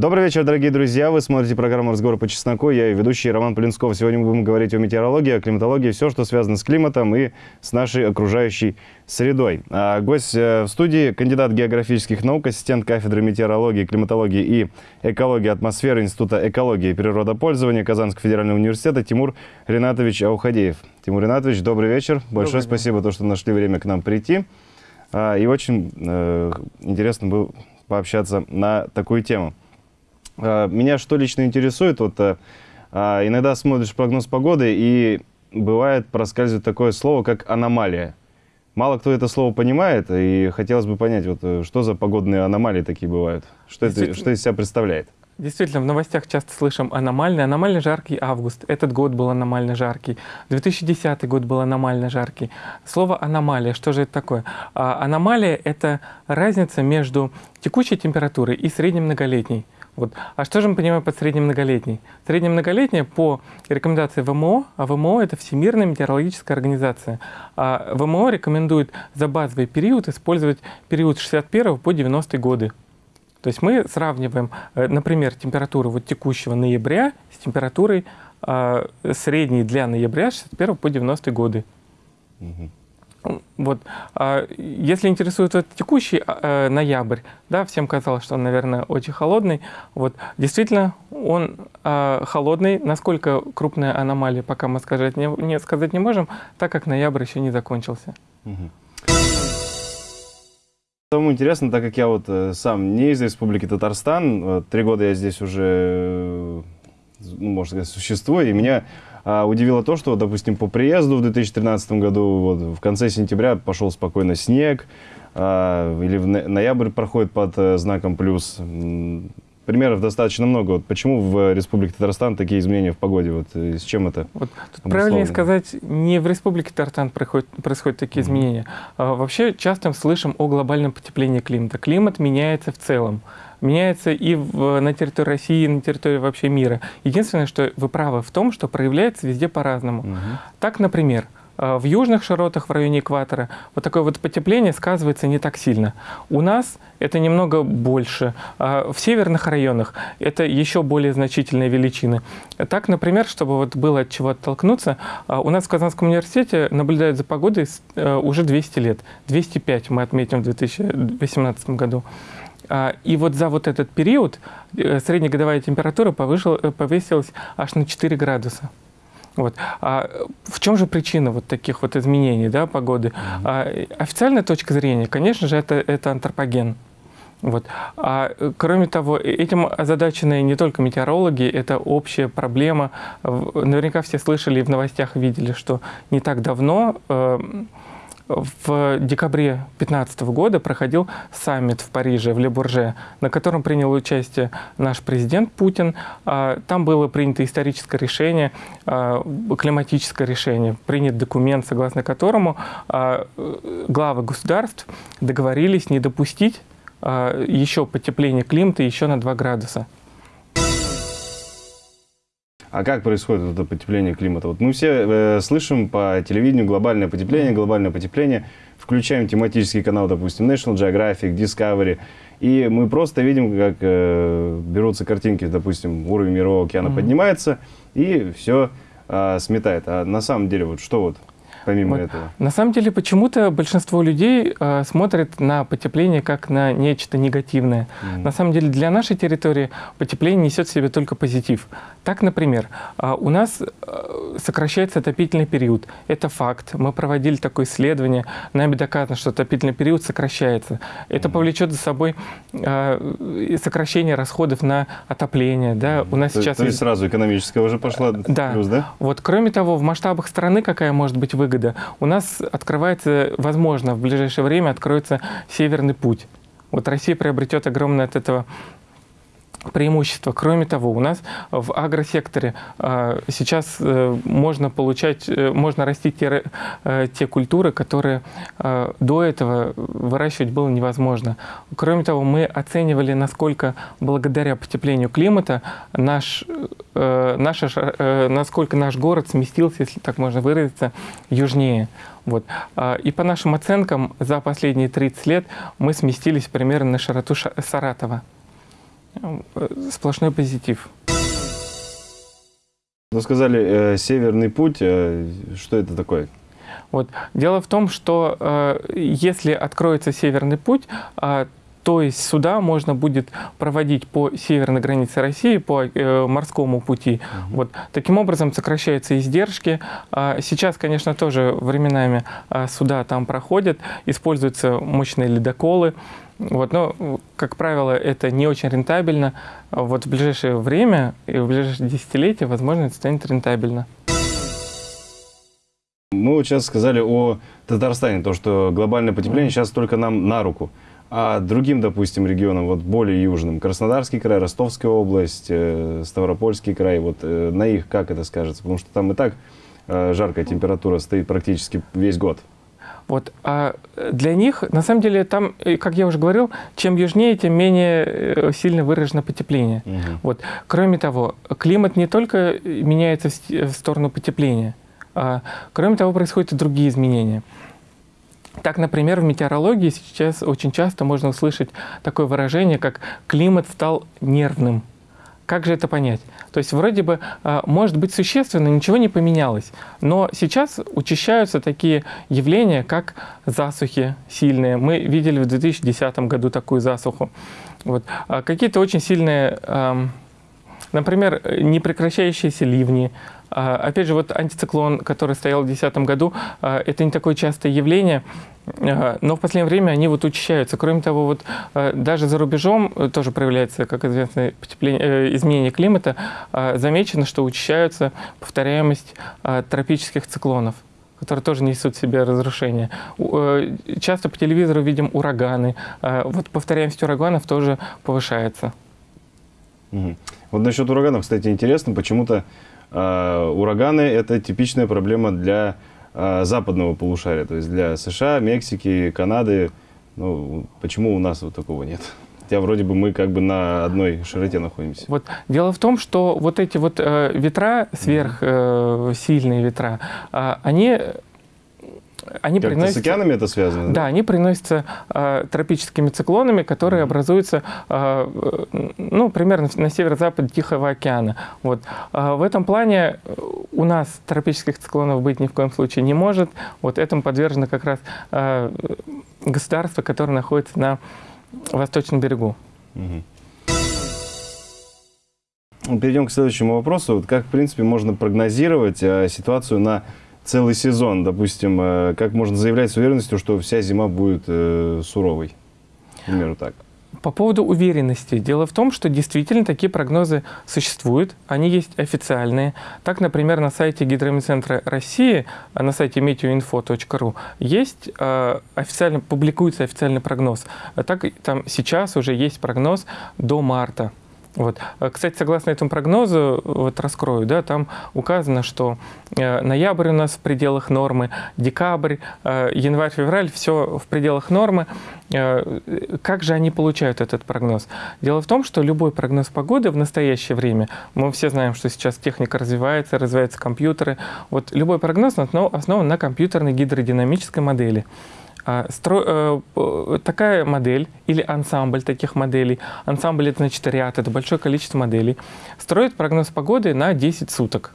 Добрый вечер, дорогие друзья. Вы смотрите программу «Разговор по чесноку». Я и ведущий Роман Полинсков. Сегодня мы будем говорить о метеорологии, о климатологии, все, что связано с климатом и с нашей окружающей средой. А гость э, в студии – кандидат географических наук, ассистент кафедры метеорологии, климатологии и экологии атмосферы Института экологии и природопользования Казанского федерального университета Тимур Ринатович Аухадеев. Тимур Ринатович, добрый вечер. Большое добрый спасибо, то, что нашли время к нам прийти. А, и очень э, интересно было пообщаться на такую тему. А, меня что лично интересует, вот а, а, иногда смотришь прогноз погоды, и бывает проскальзывает такое слово, как аномалия. Мало кто это слово понимает, и хотелось бы понять, вот, э, что за погодные аномалии такие бывают, что это что из себя представляет. Действительно, в новостях часто слышим аномальный, аномально жаркий август. Этот год был аномально жаркий. 2010 год был аномально жаркий. Слово аномалия, что же это такое? А, аномалия — это разница между текущей температурой и средней многолетней. Вот. А что же мы понимаем под среднемноголетней? Среднемноголетняя по рекомендации ВМО, а ВМО — это Всемирная метеорологическая организация. А ВМО рекомендует за базовый период использовать период с 61 по 90 годы. То есть мы сравниваем, э, например, температуру вот текущего ноября с температурой э, средней для ноября с 61 по 90 годы. Угу. Вот. А если интересует вот текущий э, ноябрь, да, всем казалось, что он, наверное, очень холодный. Вот. Действительно, он э, холодный. Насколько крупная аномалия, пока мы сказать не, не, сказать не можем, так как ноябрь еще не закончился. Угу. Самому интересно, так как я вот э, сам не из Республики Татарстан, три года я здесь уже, э, ну, можно сказать, существую, и меня а, удивило то, что, допустим, по приезду в 2013 году, вот, в конце сентября пошел спокойно снег, а, или в ноябрь проходит под э, знаком плюс. Примеров достаточно много. Вот почему в Республике Татарстан такие изменения в погоде? Вот э, с чем это? Вот тут правильнее сказать, не в Республике Татарстан происходят, происходят такие mm -hmm. изменения. А, вообще часто слышим о глобальном потеплении климата. Климат меняется в целом меняется и в, на территории России, и на территории вообще мира. Единственное, что вы правы в том, что проявляется везде по-разному. Угу. Так, например, э, в южных широтах в районе экватора вот такое вот потепление сказывается не так сильно. У нас это немного больше. А в северных районах это еще более значительные величины. Так, например, чтобы вот было от чего оттолкнуться, а у нас в Казанском университете наблюдают за погодой э, уже 200 лет. 205 мы отметим в 2018 году. А, и вот за вот этот период э, среднегодовая температура повышила, э, повысилась аж на 4 градуса. Вот. А в чем же причина вот таких вот изменений да, погоды? Mm -hmm. а, официальная точка зрения, конечно же, это, это антропоген. Вот. А кроме того, этим озадачены не только метеорологи, это общая проблема. Наверняка все слышали и в новостях видели, что не так давно э, в декабре 2015 года проходил саммит в Париже, в Ле-Бурже, на котором принял участие наш президент Путин. А, там было принято историческое решение, а, климатическое решение, принят документ, согласно которому а, главы государств договорились не допустить еще потепления климата еще на 2 градуса. А как происходит это потепление климата? Вот мы все э, слышим по телевидению глобальное потепление, глобальное потепление. Включаем тематический канал, допустим, National Geographic, Discovery. И мы просто видим, как э, берутся картинки, допустим, уровень мирового океана mm -hmm. поднимается, и все э, сметает. А на самом деле, вот что вот помимо вот. этого? На самом деле, почему-то большинство людей э, смотрят на потепление как на нечто негативное. Mm -hmm. На самом деле, для нашей территории потепление несет в себе только позитив. Так, например, э, у нас э, сокращается отопительный период. Это факт. Мы проводили такое исследование. Нами доказано, что отопительный период сокращается. Это mm -hmm. повлечет за собой э, сокращение расходов на отопление. Да? Mm -hmm. У нас то, сейчас... То есть сразу экономическая уже пошла да. плюс, да? Вот, кроме того, в масштабах страны какая может быть выгода? Выгода. У нас открывается, возможно, в ближайшее время откроется Северный путь. Вот Россия приобретет огромное от этого преимущество. Кроме того, у нас в агросекторе э, сейчас можно получать, э, можно растить те, э, те культуры, которые э, до этого выращивать было невозможно. Кроме того, мы оценивали, насколько благодаря потеплению климата наш, э, наша, насколько наш город сместился, если так можно выразиться, южнее. Вот. И по нашим оценкам, за последние 30 лет мы сместились примерно на широту Саратова. Э, сплошной позитив. Ну, сказали, э, северный путь, э, что это такое? Вот. Дело в том, что э, если откроется Северный путь, э, то есть сюда можно будет проводить по северной границе России, по э, морскому пути. Угу. Вот. Таким образом сокращаются издержки. А сейчас, конечно, тоже временами а, суда там проходят, используются мощные ледоколы. Вот, но, как правило, это не очень рентабельно. Вот в ближайшее время и в ближайшие десятилетия, возможно, это станет рентабельно. Мы вот сейчас сказали о Татарстане, то, что глобальное потепление сейчас только нам на руку. А другим, допустим, регионам, вот более южным, Краснодарский край, Ростовская область, э, Ставропольский край, вот э, на их как это скажется? Потому что там и так э, жаркая температура стоит практически весь год. Вот, а для них, на самом деле, там, как я уже говорил, чем южнее, тем менее сильно выражено потепление. Угу. Вот. Кроме того, климат не только меняется в сторону потепления, а кроме того, происходят и другие изменения. Так, например, в метеорологии сейчас очень часто можно услышать такое выражение, как «климат стал нервным». Как же это понять? То есть вроде бы, а, может быть, существенно ничего не поменялось, но сейчас учащаются такие явления, как засухи сильные. Мы видели в 2010 году такую засуху. Вот. А какие-то очень сильные, например, непрекращающиеся ливни, опять же, вот антициклон, который стоял в 2010 году, а, это не такое частое явление, а, но в последнее время они вот учащаются. Кроме того, вот даже за рубежом э, тоже проявляется, как известно, э, изменение климата. Замечено, что учащаются повторяемость тропических циклонов которые тоже несут в себе разрушения. Э, часто по телевизору видим ураганы. Вот повторяемость ураганов тоже повышается. Угу. Вот насчет ураганов, кстати, интересно, почему-то а, ураганы – это типичная проблема для а, западного полушария, то есть для США, Мексики, Канады. Ну, почему у нас вот такого нет? Хотя вроде бы мы как бы на одной широте находимся. Вот дело в том, что вот эти вот э, ветра, сверхсильные э, ветра, э, они они как приносятся... С океанами это связано? Да, они приносятся э, тропическими циклонами, которые mm-hmm. образуются э, ну, примерно на северо-западе Тихого океана. Вот. Э, в этом плане у нас тропических циклонов быть ни в коем случае не может. Вот этому подвержено как раз э, государство, которое находится на восточном берегу. Mm-hmm. Перейдем к следующему вопросу. Вот как, в принципе, можно прогнозировать э, ситуацию на целый сезон, допустим, э, как можно заявлять с уверенностью, что вся зима будет э, суровой? Примеру, так. По поводу уверенности. Дело в том, что действительно такие прогнозы существуют, они есть официальные. Так, например, на сайте Гидромедцентра России, а на сайте meteoinfo.ru есть э, официально, публикуется официальный прогноз. Так, там сейчас уже есть прогноз до марта. Вот. А, кстати, согласно этому прогнозу, вот раскрою, да, там указано, что э, ноябрь у нас в пределах нормы, декабрь, э, январь, февраль, все в пределах нормы. Э, как же они получают этот прогноз? Дело в том, что любой прогноз погоды в настоящее время, мы все знаем, что сейчас техника развивается, развиваются компьютеры, вот любой прогноз основан на компьютерной гидродинамической модели. А, стро... Э, такая модель или ансамбль таких моделей, ансамбль это значит ряд, это большое количество моделей, строит прогноз погоды на 10 суток.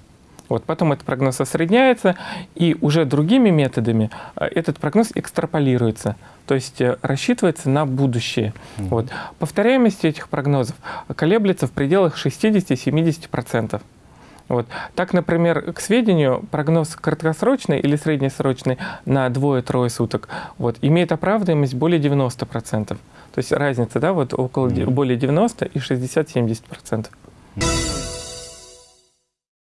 Вот, потом этот прогноз осредняется, и уже другими методами э, этот прогноз экстраполируется, то есть э, рассчитывается на будущее. Mm -hmm. Вот. Повторяемость этих прогнозов колеблется в пределах 60-70%. Вот. Так, например, к сведению, прогноз краткосрочный или среднесрочный на двое-трое суток вот, имеет оправдаемость более 90%. То есть разница да, вот около mm. более 90 и 60-70%.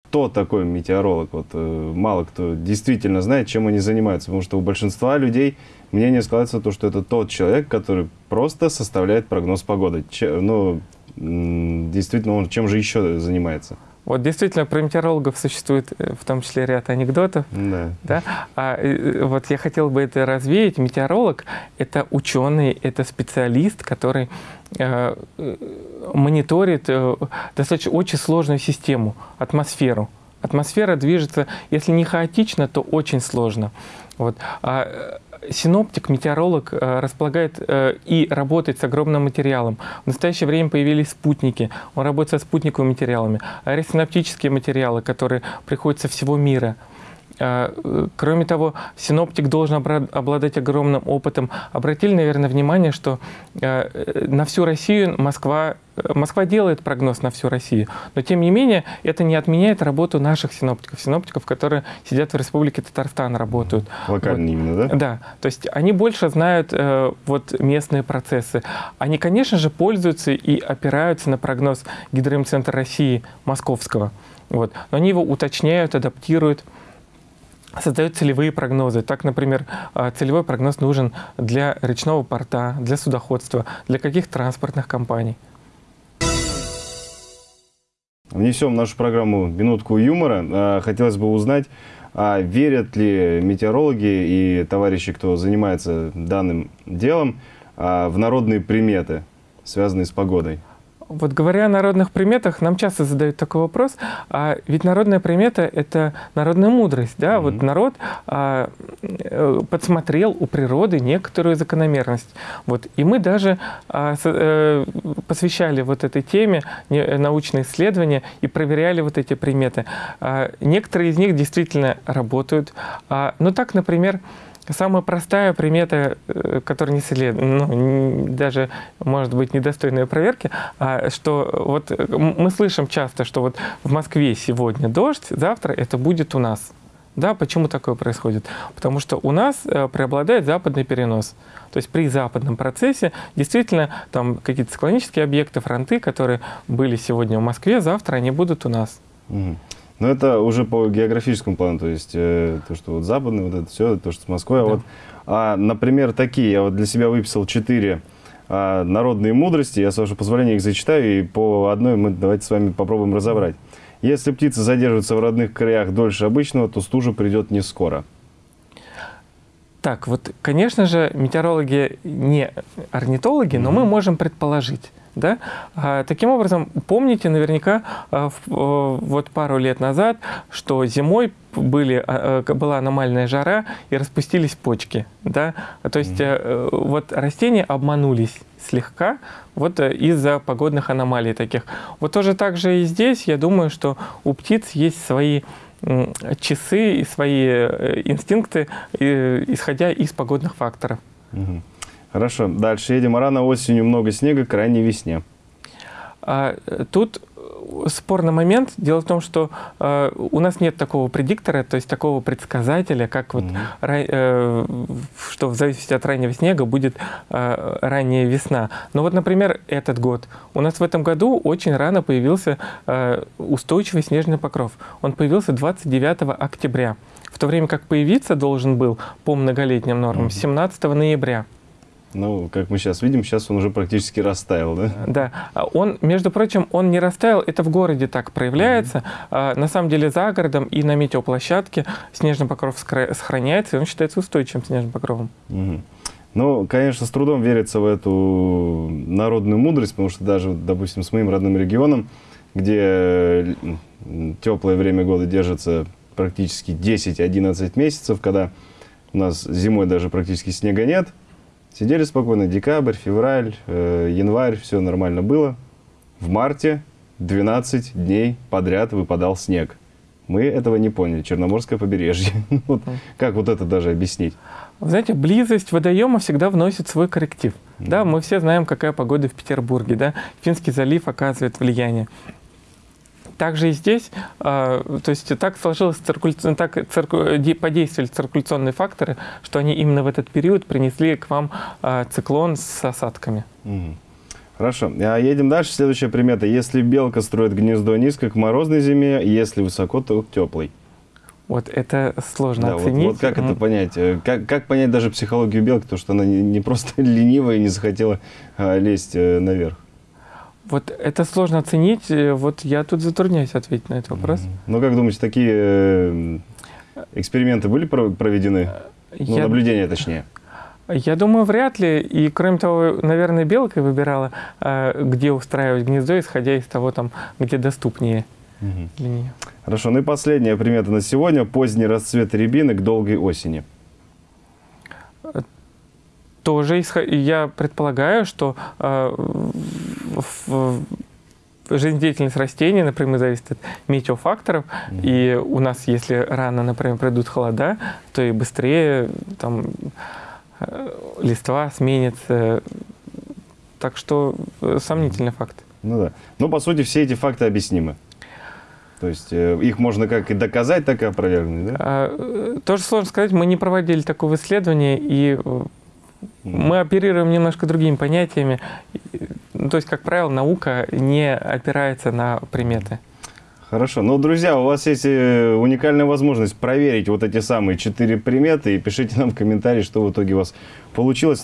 Кто такой метеоролог? Вот, э, мало кто действительно знает, чем они занимаются, потому что у большинства людей мнение складывается то, что это тот человек, который просто составляет прогноз погоды. Че, ну, действительно, он чем же еще занимается? Вот действительно про метеорологов существует э, в том числе ряд анекдотов. Да. Да? А, э, вот я хотел бы это развеять. Метеоролог — это ученый, это специалист, который э, э мониторит э, достаточно очень сложную систему, атмосферу. Атмосфера движется, если не хаотично, то очень сложно. Вот. А синоптик, метеоролог э, располагает э, и работает с огромным материалом. В настоящее время появились спутники. Он работает со спутниковыми материалами. Аэросиноптические материалы, которые приходят со всего мира. Э, кроме того, синоптик должен обладать огромным опытом. Обратили, наверное, внимание, что э, на всю Россию Москва, Москва делает прогноз на всю Россию, но тем не менее это не отменяет работу наших синоптиков, синоптиков, которые сидят в Республике Татарстан, работают. Локально вот. именно, да? Да, то есть они больше знают э, вот местные процессы. Они, конечно же, пользуются и опираются на прогноз Гидромцентра России московского. Вот. Но они его уточняют, адаптируют создает целевые прогнозы. Так, например, а, целевой прогноз нужен для речного порта, для судоходства, для каких транспортных компаний. Внесем в нашу программу минутку юмора. А, хотелось бы узнать, а верят ли метеорологи и товарищи, кто занимается данным делом, в народные приметы, связанные с погодой? Вот говоря о народных приметах, нам часто задают такой вопрос, а ведь народная примета — это народная мудрость, да, mm-hmm. вот народ а, э, подсмотрел у природы некоторую закономерность, вот, и мы даже а, с, а, посвящали вот этой теме научные исследования и проверяли вот эти приметы. А, некоторые из них действительно работают, а, но так, например, Самая простая примета, э, которая не след... ну, даже, может быть, недостойная проверки, а что вот мы слышим часто, что вот в Москве сегодня дождь, завтра это будет у нас. Да, почему такое происходит? Потому что у нас э, преобладает западный перенос. То есть при западном процессе действительно там какие-то склонические объекты, фронты, которые были сегодня в Москве, завтра они будут у нас. Угу. Но это уже по географическому плану, то есть э, то, что вот западный, вот это все, то, что с Москвой. Да. А вот, а, например, такие, я вот для себя выписал четыре а, народные мудрости, я, с вашего позволения, их зачитаю, и по одной мы давайте с вами попробуем разобрать. Если птица задерживается в родных краях дольше обычного, то стужа придет не скоро. Так, вот, конечно же, метеорологи не орнитологи, но mm -hmm. мы можем предположить. Да? А, таким образом, помните наверняка а, вот пару лет назад, что зимой были, а, была аномальная жара и распустились почки. Да? То есть mm -hmm. вот растения обманулись слегка вот э, из-за погодных аномалий таких. Вот тоже так же и здесь, я думаю, что у птиц есть свои часы и свои э, инстинкты, исходя из погодных факторов. Угу. Хорошо, дальше едем. Рано осенью много снега, крайней весне. А, тут спорный момент. Дело в том, что э, у нас нет такого предиктора, то есть такого предсказателя, как вот, mm -hmm. э, что в зависимости от раннего снега будет э, ранняя весна. Но вот, например, этот год. У нас в этом году очень рано появился э, устойчивый снежный покров. Он появился 29 октября, в то время как появиться должен был по многолетним нормам mm -hmm. 17 ноября. Ну, как мы сейчас видим, сейчас он уже практически растаял, да? Да. А он, между прочим, он не растаял, это в городе так проявляется. Mm-hmm. На самом деле за городом и на метеоплощадке снежный покров сохраняется, и он считается устойчивым снежным покровом. Mm-hmm. Ну, конечно, с трудом верится в эту народную мудрость, потому что даже, допустим, с моим родным регионом, где теплое время года держится практически 10-11 месяцев, когда у нас зимой даже практически снега нет, Сидели спокойно, декабрь, февраль, э, январь, все нормально было. В марте 12 дней подряд выпадал снег. Мы этого не поняли, Черноморское побережье. вот, как вот это даже объяснить? Вы знаете, близость водоема всегда вносит свой корректив. Mm. Да, мы все знаем, какая погода в Петербурге. Да? Финский залив оказывает влияние. Также и здесь, а, то есть так сложилось, циркуля... так цирку... подействовали циркуляционные факторы, что они именно в этот период принесли к вам а, циклон с осадками. Угу. Хорошо. А едем дальше. Следующая примета. Если белка строит гнездо низко к морозной зиме, если высоко, то к теплой. Вот это сложно да, оценить. Вот, вот как это понять? Э, как, как понять даже психологию белки, то что она не, не просто ленивая и не захотела лезть э, наверх? Вот это сложно оценить. Э, вот я тут затрудняюсь ответить на этот вопрос. Ну, как думаете, такие э, эксперименты были проведены? Ну, я... наблюдения точнее. Я думаю, вряд ли. И, кроме того, наверное, белка выбирала, э, где устраивать гнездо, исходя из того, там, где доступнее угу. для нее. Хорошо. Ну и последняя примета на сегодня. Поздний расцвет рябины к долгой осени. Тоже я предполагаю, что жизнедеятельность растений например, зависит от метеофакторов. Mm-hmm. И у нас, если рано, например, придут холода, то и быстрее там, листва сменится. Так что сомнительный факт. Ну да. Ну, по сути, все эти факты объяснимы. То есть э, их можно как и доказать, так и опровергнуть, да? А, тоже сложно сказать. Мы не проводили такого исследования, и mm. Мы оперируем немножко другими понятиями. Ну, то есть, как правило, наука не опирается на приметы. Хорошо. Ну, друзья, у вас есть э, уникальная возможность проверить вот эти самые четыре приметы и пишите нам в комментарии, что в итоге у вас получилось.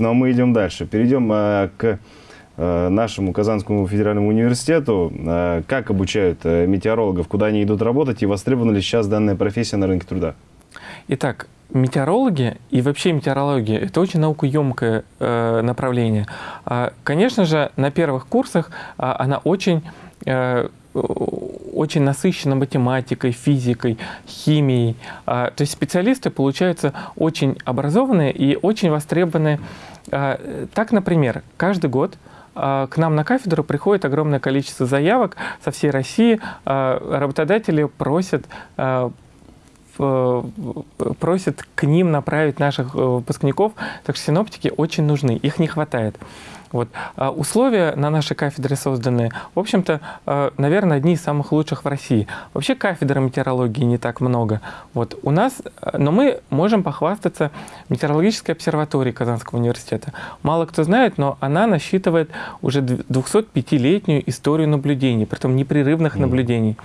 Но мы идем дальше. Перейдем а, к а, нашему Казанскому федеральному университету. А, как обучают а, метеорологов, куда они идут работать и востребована ли сейчас данная профессия на рынке труда? Итак, метеорологи и вообще метеорология – это очень наукоемкое э, направление. А, конечно же, на первых курсах а, она очень э, очень насыщена математикой, физикой, химией. А, то есть специалисты получаются очень образованные и очень востребованные. А, так, например, каждый год а, к нам на кафедру приходит огромное количество заявок со всей России. Работодатели просят просят к ним направить наших э, выпускников, так что синоптики очень нужны, их не хватает. Вот. А условия на нашей кафедре созданы, в общем-то, а, наверное, одни из самых лучших в России. Вообще кафедры метеорологии не так много. Вот. У нас, а, но мы можем похвастаться метеорологической обсерваторией Казанского университета. Мало кто знает, но она насчитывает уже 205-летнюю историю наблюдений, притом непрерывных mm. наблюдений.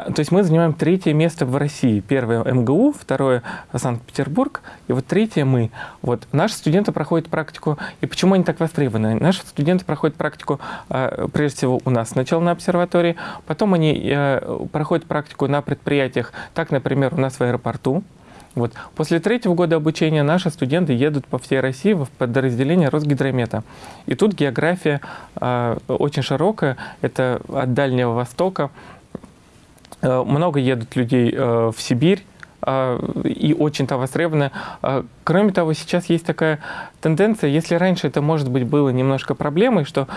А, то есть мы занимаем третье место в России. Первое МГУ, второе Санкт-Петербург, и вот третье мы. Вот наши студенты проходят практику, и почему они так востребованы? Наши студенты проходят практику, а, прежде всего, у нас сначала на обсерватории, потом они э, проходят практику на предприятиях, так, например, у нас в аэропорту, вот. После третьего года обучения наши студенты едут по всей России в подразделение Росгидромета. И тут география э, очень широкая. Это от Дальнего Востока много едут людей э, в Сибирь, э, и очень там востребованы. Кроме того, сейчас есть такая тенденция, если раньше это, может быть, было немножко проблемой, что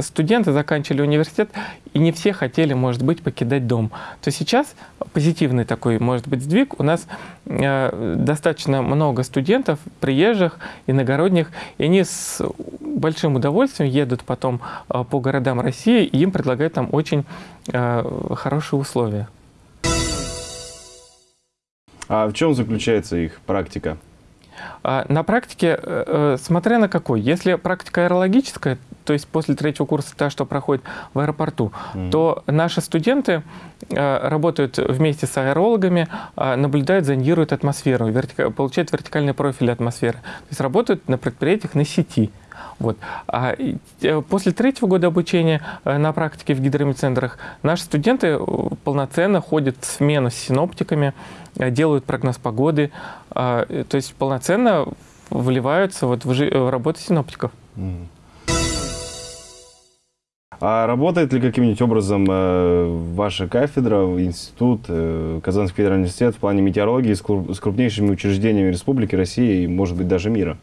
студенты заканчивали университет, и не все хотели, может быть, покидать дом, то сейчас позитивный такой, может быть, сдвиг. У нас достаточно много студентов, приезжих, иногородних, и они с большим удовольствием едут потом по городам России, и им предлагают там очень хорошие условия. А в чем заключается их практика? А, на практике, э, э, смотря на какой, если практика аэрологическая, то есть после третьего курса та, что проходит в аэропорту, mm. то наши студенты э, работают вместе с аэрологами, наблюдают, зондируют атмосферу, вертика, получают вертикальный профиль атмосферы. То есть работают на предприятиях на сети. Вот. А после третьего года обучения на практике в гидромедцентрах наши студенты полноценно ходят в смену с синоптиками, делают прогноз погоды, то есть полноценно вливаются вот в, в работу синоптиков. А работает ли каким-нибудь образом э, ваша кафедра, институт, э, Казанский федеральный университет в плане метеорологии с, крупнейшими учреждениями Республики России и, может быть, даже мира?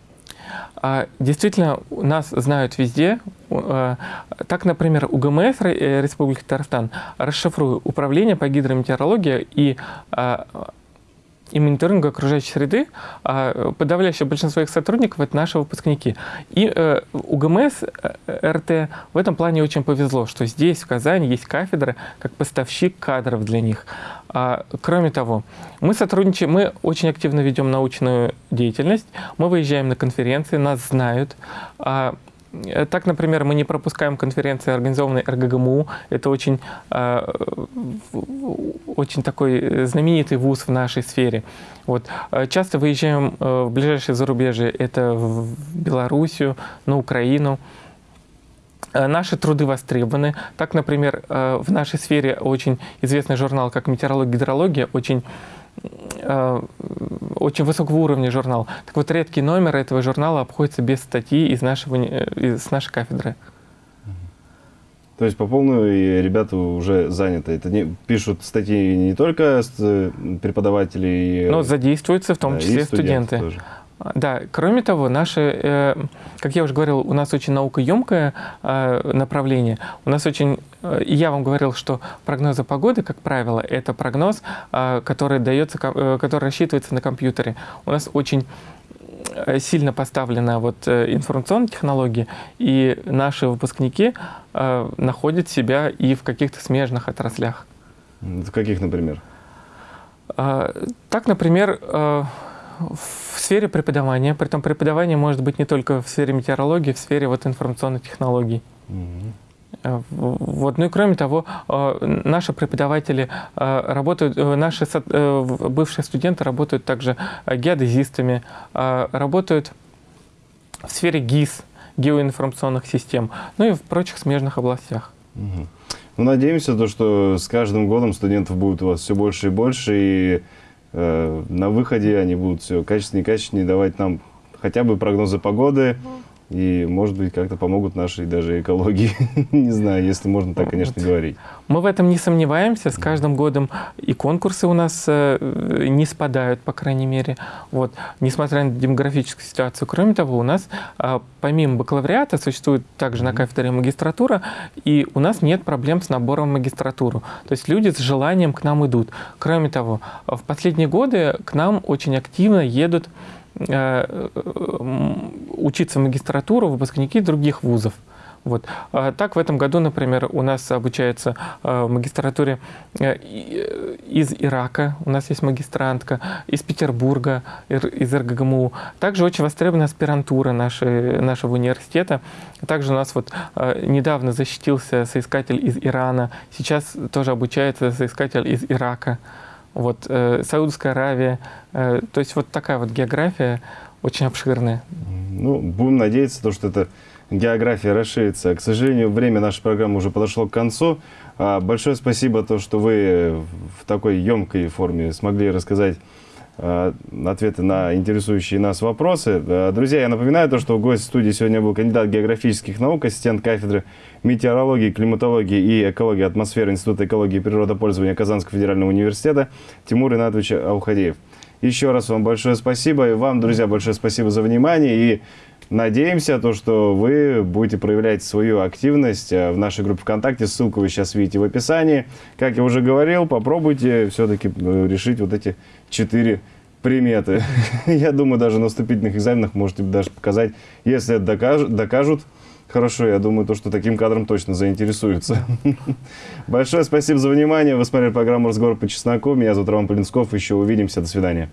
А, действительно, нас знают везде. А, так, например, УГМС э, Республики Татарстан, расшифрую, Управление по гидрометеорологии и а, и мониторинга окружающей среды, а подавляющее большинство их сотрудников – это наши выпускники. И э, УГМС, э, РТ в этом плане очень повезло, что здесь, в Казани, есть кафедра как поставщик кадров для них. А, кроме того, мы сотрудничаем, мы очень активно ведем научную деятельность, мы выезжаем на конференции, нас знают. Э, так, например, мы не пропускаем конференции, организованные РГГМУ. Это очень, э, очень такой знаменитый вуз в нашей сфере. Вот. Э, часто выезжаем в ближайшие зарубежье. Это в Белоруссию, на Украину. Наши труды востребованы. Так, например, в нашей сфере очень известный журнал, как «Метеорология, гидрология», очень Э, очень высокого уровня журнал. Так вот, редкий номер этого журнала обходится без статьи из, нашего, из нашей кафедры. То есть по полную ребята уже заняты. Это не, пишут статьи не только э, преподаватели, Но задействуются в том да, числе студенты. тоже. Да, кроме того, наши, э, как я уже говорил, у нас очень наукоемкое э, направление. У нас очень, э, я вам говорил, что прогнозы погоды, как правило, это прогноз, э, который дается, ко- э, который рассчитывается на компьютере. У нас очень сильно поставлена вот информационная технология, и наши выпускники э, находят себя и в каких-то смежных отраслях. В каких, например? Так, например, э, в сфере преподавания, притом преподавание может быть не только в сфере метеорологии, в сфере вот информационных технологий. Э, в- Вот. Ну и кроме того, э, наши преподаватели э, работают, наши бывшие студенты работают также геодезистами, работают в сфере ГИС, геоинформационных систем, ну и в прочих смежных областях. Мгм. Ну, надеемся, то, что с каждым годом студентов будет у вас все больше и больше, и на выходе они будут все качественнее и качественнее давать нам хотя бы прогнозы погоды, и, может быть, как-то помогут нашей даже экологии. Не знаю, если можно так, конечно, говорить. Мы в этом не сомневаемся. С каждым годом и конкурсы у нас э, не спадают, по крайней мере. Вот. Несмотря на демографическую ситуацию. Кроме того, у нас а, помимо бакалавриата существует также на кафедре магистратура, и у нас нет проблем с набором в магистратуру. То есть люди с желанием к нам идут. Кроме того, в последние годы к нам очень активно едут э, учиться в магистратуру выпускники других вузов. Вот. А Так, в этом году, например, у нас обучается э, в магистратуре э, э, из Ирака, у нас есть магистрантка, из Петербурга, из РГГМУ. Также очень востребована аспирантура нашей, нашего университета. Также у нас вот э, недавно защитился соискатель из Ирана, сейчас тоже обучается соискатель из Ирака. Вот, э, Саудовская Аравия. Э, то есть вот такая вот география очень обширная. Ну, будем надеяться, то, что эта география расширится. К сожалению, время нашей программы уже подошло к концу. А, Большое спасибо, то, что вы в такой емкой форме смогли рассказать ответы на интересующие нас вопросы. А, Друзья, я напоминаю, то, что гость студии сегодня был кандидат географических наук, ассистент кафедры метеорологии, климатологии и экологии атмосферы Института экологии и природопользования Казанского федерального университета Тимур Инатович Аухадеев. Еще раз вам большое спасибо. И вам, друзья, большое спасибо за внимание. И надеемся, то, что вы будете проявлять свою активность э, в нашей группе ВКонтакте. Ссылку вы сейчас видите в описании. Как я уже говорил, попробуйте все-таки решить вот эти четыре приметы. Я думаю, даже на вступительных экзаменах можете даже показать, если это докажут Хорошо, я думаю, то, что таким кадром точно заинтересуются. Большое спасибо за внимание. Вы смотрели программу «Разговор по чесноку». Меня зовут Роман Полинсков. Еще увидимся. До свидания.